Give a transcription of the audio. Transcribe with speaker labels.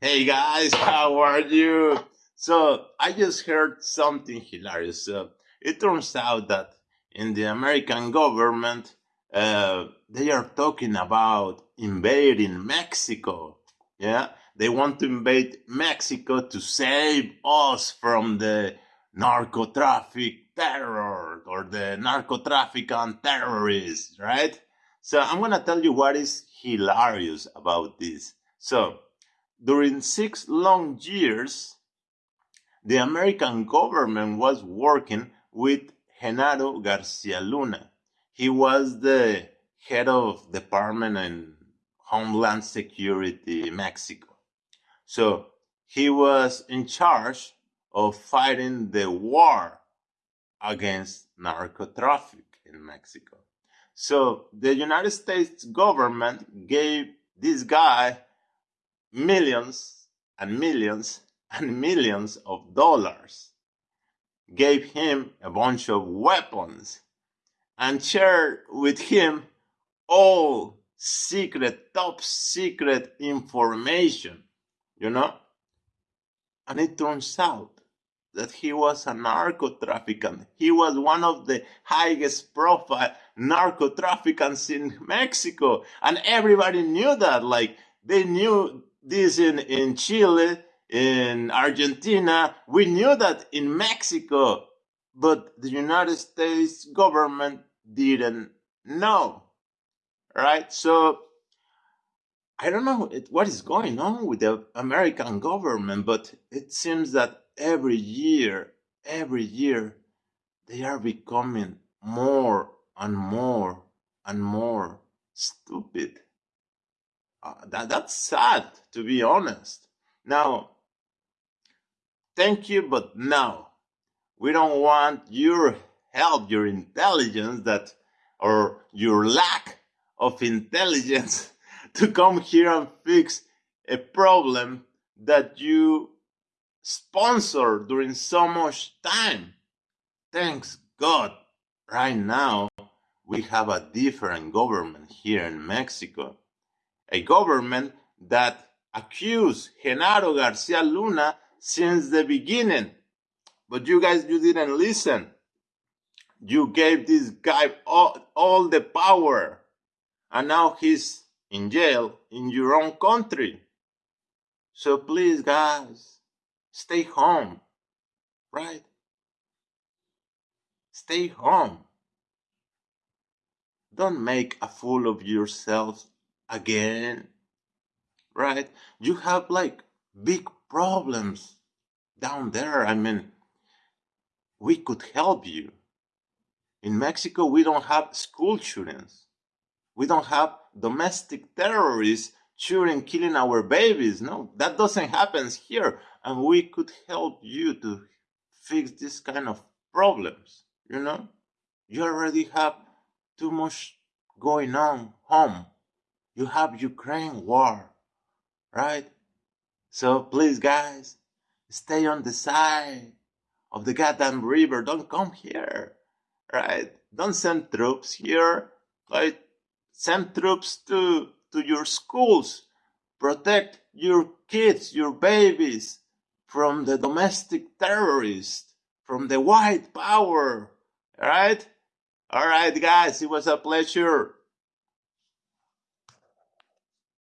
Speaker 1: Hey guys, how are you? So I just heard something hilarious. Uh, it turns out that in the American government, uh, they are talking about invading Mexico. Yeah, they want to invade Mexico to save us from the narco traffic terror or the narco trafficant terrorists, right? So I'm gonna tell you what is hilarious about this. So during six long years, the American government was working with Genaro Garcia Luna. He was the head of Department in Homeland Security Mexico. So he was in charge of fighting the war against narco traffic in Mexico. So the United States government gave this guy millions and millions and millions of dollars, gave him a bunch of weapons, and shared with him all secret, top secret information, you know? And it turns out that he was a narco trafficant. He was one of the highest profile narco traffickers in Mexico. And everybody knew that. Like, they knew this in, in Chile, in Argentina. We knew that in Mexico, but the United States government didn't know. Right? So I don't know what is going on with the American government, but it seems that every year, every year, they are becoming more and more and more stupid. Uh, that, that's sad, to be honest. Now, thank you, but no. We don't want your help, your intelligence that, or your lack of intelligence to come here and fix a problem that you sponsor during so much time. Thanks God, right now we have a different government here in Mexico a government that accused Genaro Garcia Luna since the beginning. But you guys, you didn't listen. You gave this guy all, all the power. And now he's in jail in your own country. So please, guys, stay home. Right? Stay home. Don't make a fool of yourselves again, right? You have like big problems down there. I mean, we could help you. In Mexico, we don't have school shootings. We don't have domestic terrorists shooting, killing our babies. No, that doesn't happen here. And we could help you to fix this kind of problems. You know, you already have too much going on home you have Ukraine war, right? So please, guys, stay on the side of the goddamn river. Don't come here, right? Don't send troops here. Right? Send troops to to your schools. Protect your kids, your babies from the domestic terrorists, from the white power. All right? All right, guys, it was a pleasure.